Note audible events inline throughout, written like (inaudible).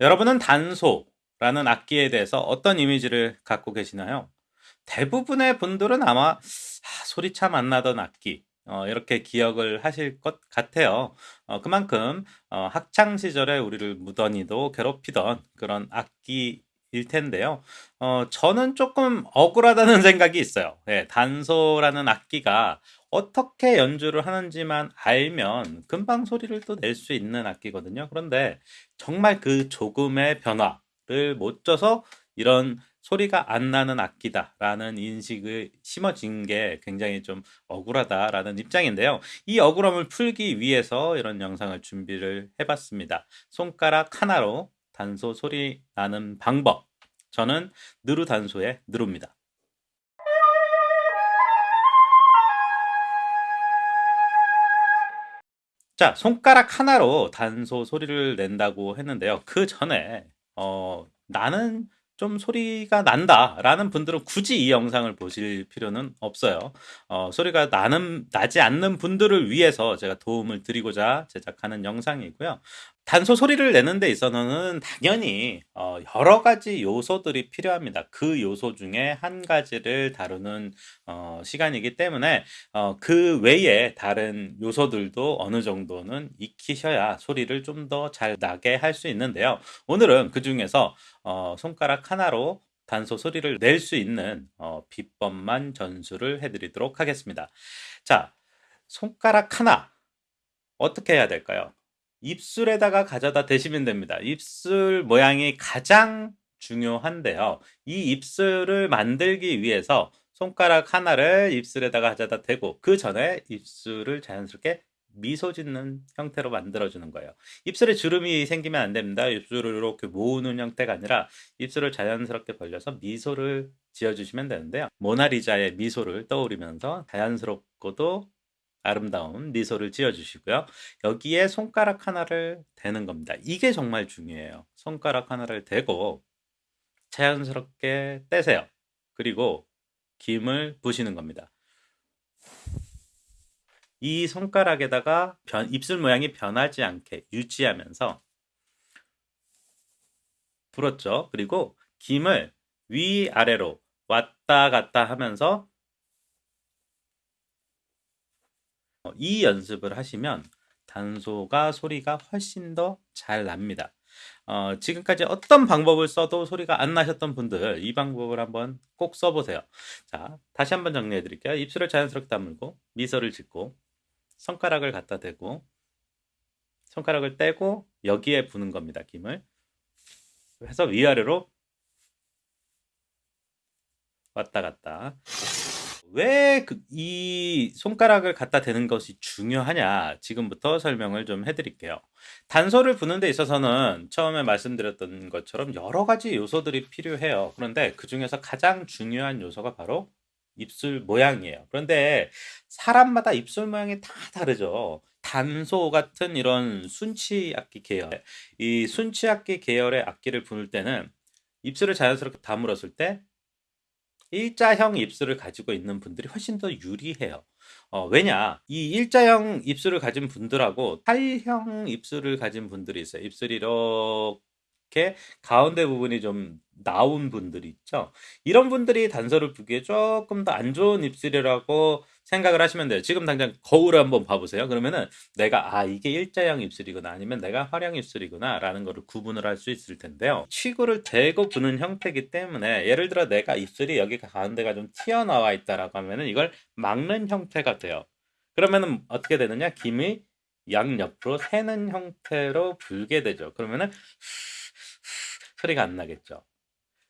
여러분은 단소라는 악기에 대해서 어떤 이미지를 갖고 계시나요? 대부분의 분들은 아마 아, 소리 참 안 나던 악기 어, 이렇게 기억을 하실 것 같아요. 어, 그만큼 어, 학창 시절에 우리를 무던히도 괴롭히던 그런 악기 일 텐데요. 어, 저는 조금 억울하다는 (laughs) 생각이 있어요. 예, 단소라는 악기가 어떻게 연주를 하는지만 알면 금방 소리를 또 낼 수 있는 악기거든요. 그런데 정말 그 조금의 변화를 못 줘서 이런 소리가 안 나는 악기다라는 인식을 심어진 게 굉장히 좀 억울하다라는 입장인데요. 이 억울함을 풀기 위해서 이런 영상을 준비를 해봤습니다. 손가락 하나로 단소 소리 나는 방법. 저는 느루 단소의 느루입니다. 자, 손가락 하나로 단소 소리를 낸다고 했는데요. 그 전에 어, 나는 좀 소리가 난다 라는 분들은 굳이 이 영상을 보실 필요는 없어요. 어, 소리가 나는 나지 않는 분들을 위해서 제가 도움을 드리고자 제작하는 영상이고요. 단소 소리를 내는 데 있어서는 당연히 어, 여러 가지 요소들이 필요합니다. 그 요소 중에 한 가지를 다루는 어, 시간이기 때문에 어, 그 외에 다른 요소들도 어느 정도는 익히셔야 소리를 좀 더 잘 나게 할 수 있는데요. 오늘은 그 중에서 어, 손가락 하나로 단소 소리를 낼 수 있는 어, 비법만 전수를 해드리도록 하겠습니다. 자, 손가락 하나 어떻게 해야 될까요? 입술에다가 가져다 대시면 됩니다. 입술 모양이 가장 중요한데요. 이 입술을 만들기 위해서 손가락 하나를 입술에다가 가져다 대고 그 전에 입술을 자연스럽게 미소 짓는 형태로 만들어주는 거예요. 입술에 주름이 생기면 안 됩니다. 입술을 이렇게 모으는 형태가 아니라 입술을 자연스럽게 벌려서 미소를 지어주시면 되는데요. 모나리자의 미소를 떠오르면서 자연스럽고도 아름다운 미소를 지어주시고요. 여기에 손가락 하나를 대는 겁니다. 이게 정말 중요해요. 손가락 하나를 대고 자연스럽게 떼세요. 그리고 김을 부시는 겁니다. 이 손가락에다가 변, 입술 모양이 변하지 않게 유지하면서 불었죠. 그리고 김을 위아래로 왔다 갔다 하면서 어, 이 연습을 하시면 단소가 소리가 훨씬 더 잘 납니다. 어, 지금까지 어떤 방법을 써도 소리가 안 나셨던 분들 이 방법을 한번 꼭 써보세요. 자, 다시 한번 정리해 드릴게요. 입술을 자연스럽게 다물고 미소를 짓고 손가락을 갖다 대고 손가락을 떼고 여기에 부는 겁니다. 김을 해서 위아래로 왔다 갔다 왜이 그 손가락을 갖다 대는 것이 중요하냐 지금부터 설명을 좀 해드릴게요. 단소를 부는 데 있어서는 처음에 말씀드렸던 것처럼 여러 가지 요소들이 필요해요. 그런데 그 중에서 가장 중요한 요소가 바로 입술 모양이에요. 그런데 사람마다 입술 모양이 다 다르죠. 단소 같은 이런 순치 악기 계열, 이 순치 악기 계열의 악기를 부를 때는 입술을 자연스럽게 다물었을 때 일자형 입술을 가지고 있는 분들이 훨씬 더 유리해요. 어, 왜냐? 이 일자형 입술을 가진 분들하고 팔형 입술을 가진 분들이 있어요. 입술이 이렇게 가운데 부분이 좀 나온 분들이 있죠. 이런 분들이 단서를 부기에 조금 더 안 좋은 입술이라고 생각을 하시면 돼요. 지금 당장 거울을 한번 봐보세요. 그러면은 내가 아 이게 일자형 입술이구나 아니면 내가 활형 입술이구나 라는 거를 구분을 할 수 있을 텐데요. 치구를 대고 부는 형태이기 때문에 예를 들어 내가 입술이 여기 가운데가 좀 튀어나와 있다라고 하면은 이걸 막는 형태가 돼요. 그러면은 어떻게 되느냐? 김이 양옆으로 새는 형태로 불게 되죠. 그러면은 소리가 안 나겠죠.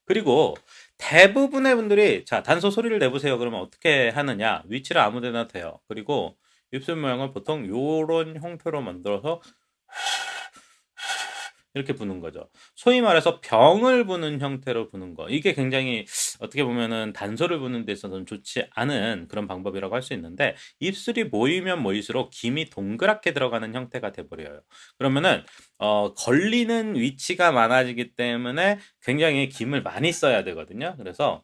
그리고 대부분의 분들이 자 단소 소리를 내보세요. 그러면 어떻게 하느냐? 위치를 아무데나 돼요. 그리고 입술 모양을 보통 요런 형태로 만들어서 이렇게 부는 거죠. 소위 말해서 병을 부는 형태로 부는 거. 이게 굉장히 어떻게 보면은 단소를 부는 데 있어서는 좋지 않은 그런 방법이라고 할 수 있는데 입술이 모이면 모일수록 김이 동그랗게 들어가는 형태가 돼버려요. 그러면은 어, 걸리는 위치가 많아지기 때문에 굉장히 김을 많이 써야 되거든요. 그래서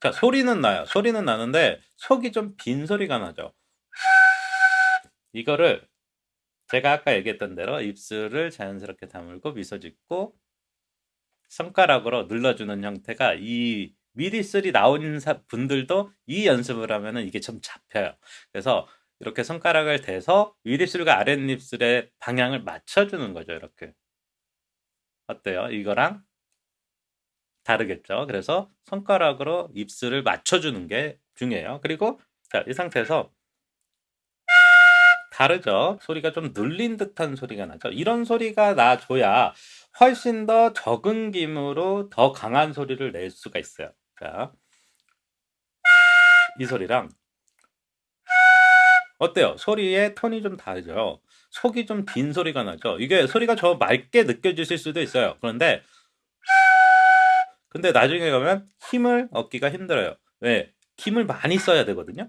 자 소리는 나요. 소리는 나는데 속이 좀 빈 소리가 나죠. 이거를 제가 아까 얘기했던 대로 입술을 자연스럽게 다물고 미소 짓고 손가락으로 눌러주는 형태가 이 미리슬이 나온 분들도 이 연습을 하면은 이게 좀 잡혀요. 그래서 이렇게 손가락을 대서 윗입술과 아랫입술의 방향을 맞춰주는 거죠. 이렇게. 어때요? 이거랑 다르겠죠. 그래서 손가락으로 입술을 맞춰주는 게 중요해요. 그리고 자, 이 상태에서 다르죠. 소리가 좀 눌린 듯한 소리가 나죠. 이런 소리가 나줘야 훨씬 더 적은 김으로 더 강한 소리를 낼 수가 있어요. 자, 이 소리랑 어때요? 소리의 톤이 좀 다르죠. 속이 좀 빈 소리가 나죠. 이게 소리가 저 맑게 느껴지실 수도 있어요. 그런데 근데 나중에 가면 힘을 얻기가 힘들어요. 왜? 힘을 많이 써야 되거든요.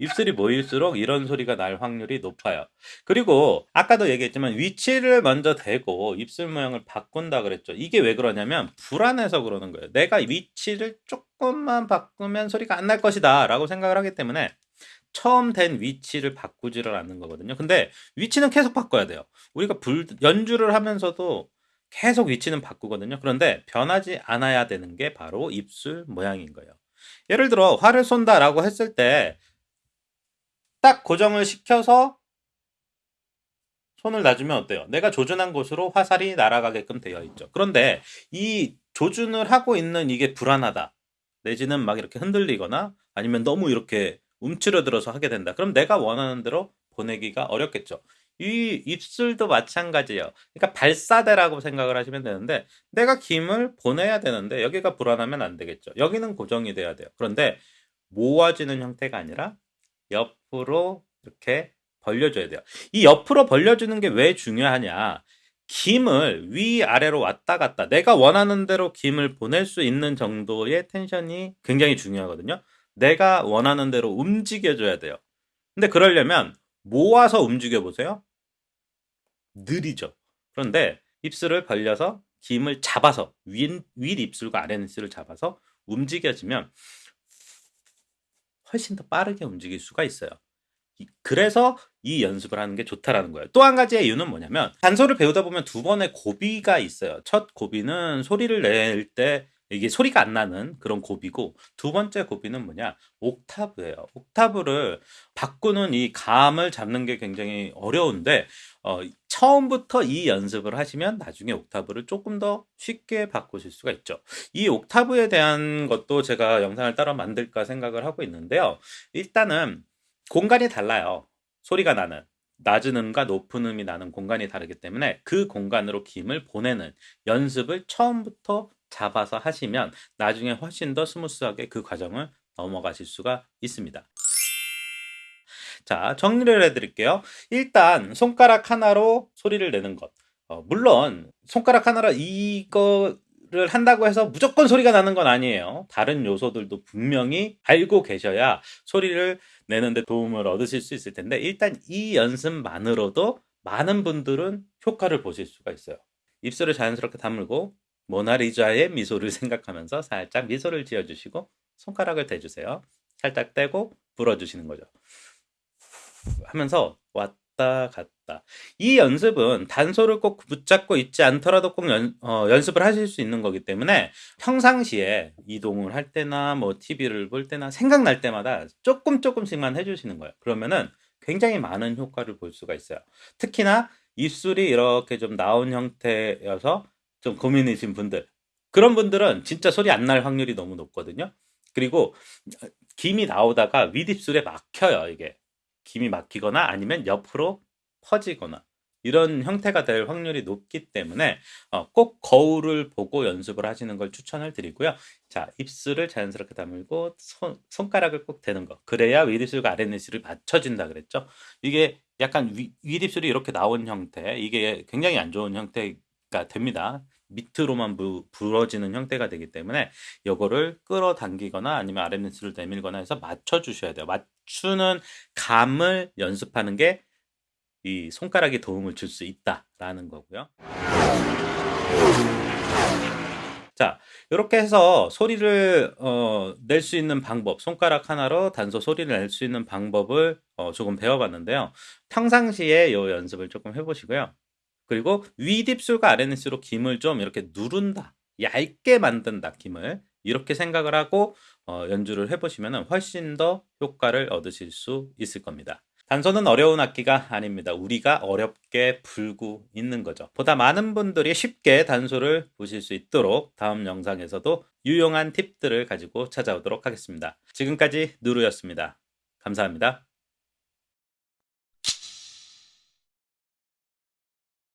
입술이 모일수록 이런 소리가 날 확률이 높아요. 그리고 아까도 얘기했지만 위치를 먼저 대고 입술 모양을 바꾼다 그랬죠. 이게 왜 그러냐면 불안해서 그러는 거예요. 내가 위치를 조금만 바꾸면 소리가 안 날 것이다 라고 생각을 하기 때문에 처음 된 위치를 바꾸지를 않는 거거든요. 근데 위치는 계속 바꿔야 돼요. 우리가 불, 연주를 하면서도 계속 위치는 바꾸거든요. 그런데 변하지 않아야 되는 게 바로 입술 모양인 거예요. 예를 들어 화를 쏜다라고 했을 때 딱 고정을 시켜서 손을 놔주면 어때요? 내가 조준한 곳으로 화살이 날아가게끔 되어 있죠. 그런데 이 조준을 하고 있는 이게 불안하다. 내지는 막 이렇게 흔들리거나 아니면 너무 이렇게 움츠러들어서 하게 된다. 그럼 내가 원하는 대로 보내기가 어렵겠죠. 이 입술도 마찬가지예요. 그러니까 발사대라고 생각을 하시면 되는데 내가 김을 보내야 되는데 여기가 불안하면 안 되겠죠. 여기는 고정이 돼야 돼요. 그런데 모아지는 형태가 아니라 옆으로 이렇게 벌려줘야 돼요. 이 옆으로 벌려주는 게 왜 중요하냐? 김을 위아래로 왔다 갔다 내가 원하는 대로 김을 보낼 수 있는 정도의 텐션이 굉장히 중요하거든요. 내가 원하는 대로 움직여줘야 돼요. 근데 그러려면 모아서 움직여 보세요. 느리죠. 그런데 입술을 벌려서 김을 잡아서 윗, 윗 입술과 아랫 입술을 잡아서 움직여지면 훨씬 더 빠르게 움직일 수가 있어요. 그래서 이 연습을 하는 게 좋다라는 거예요. 또 한 가지의 이유는 뭐냐면 단소를 배우다 보면 두 번의 고비가 있어요. 첫 고비는 소리를 낼 때 이게 소리가 안 나는 그런 고비고 두 번째 고비는 뭐냐 옥타브예요. 옥타브를 바꾸는 이 감을 잡는 게 굉장히 어려운데 어, 처음부터 이 연습을 하시면 나중에 옥타브를 조금 더 쉽게 바꾸실 수가 있죠. 이 옥타브에 대한 것도 제가 영상을 따로 만들까 생각을 하고 있는데요. 일단은 공간이 달라요. 소리가 나는. 낮은 음과 높은 음이 나는 공간이 다르기 때문에 그 공간으로 김을 보내는 연습을 처음부터 잡아서 하시면 나중에 훨씬 더 smooth하게 그 과정을 넘어가실 수가 있습니다. 자, 정리를 해드릴게요. 일단 손가락 하나로 소리를 내는 것. 어, 물론 손가락 하나로 이거 를 한다고 해서 무조건 소리가 나는 건 아니에요. 다른 요소들도 분명히 알고 계셔야 소리를 내는데 도움을 얻으실 수 있을 텐데 일단 이 연습만으로도 많은 분들은 효과를 보실 수가 있어요. 입술을 자연스럽게 다물고 모나리자의 미소를 생각하면서 살짝 미소를 지어주시고 손가락을 대주세요. 살짝 떼고 불어주시는 거죠. 하면서 왔다 갔다. 이 연습은 단소를 꼭 붙잡고 있지 않더라도 꼭 연, 어, 연습을 하실 수 있는 거기 때문에 평상시에 이동을 할 때나 뭐 TV를 볼 때나 생각날 때마다 조금 조금씩만 해주시는 거예요. 그러면은 굉장히 많은 효과를 볼 수가 있어요. 특히나 입술이 이렇게 좀 나온 형태여서 좀 고민이신 분들 그런 분들은 진짜 소리 안 날 확률이 너무 높거든요. 그리고 김이 나오다가 윗입술에 막혀요 이게 김이 막히거나 아니면 옆으로 퍼지거나 이런 형태가 될 확률이 높기 때문에 어, 꼭 거울을 보고 연습을 하시는 걸 추천을 드리고요. 자, 입술을 자연스럽게 다물고 손, 손가락을 꼭 대는 거. 그래야 윗입술과 아랫입술이 맞춰진다 그랬죠. 이게 약간 위, 윗입술이 이렇게 나온 형태, 이게 굉장히 안 좋은 형태 가 됩니다. 밑으로만 부, 부러지는 형태가 되기 때문에 이거를 끌어당기거나 아니면 아랫입술을 내밀거나 해서 맞춰 주셔야 돼요. 맞추는 감을 연습하는 게 이 손가락이 도움을 줄 수 있다라는 거고요. 자, 이렇게 해서 소리를 어, 낼 수 있는 방법, 손가락 하나로 단소 소리를 낼 수 있는 방법을 어, 조금 배워봤는데요. 평상시에 이 연습을 조금 해보시고요. 그리고 윗입술과 아랫입술로 김을 좀 이렇게 누른다, 얇게 만든다, 김을 이렇게 생각을 하고 어, 연주를 해보시면 훨씬 더 효과를 얻으실 수 있을 겁니다. 단소는 어려운 악기가 아닙니다. 우리가 어렵게 불고 있는 거죠. 보다 많은 분들이 쉽게 단소를 보실 수 있도록 다음 영상에서도 유용한 팁들을 가지고 찾아오도록 하겠습니다. 지금까지 누루였습니다. 감사합니다.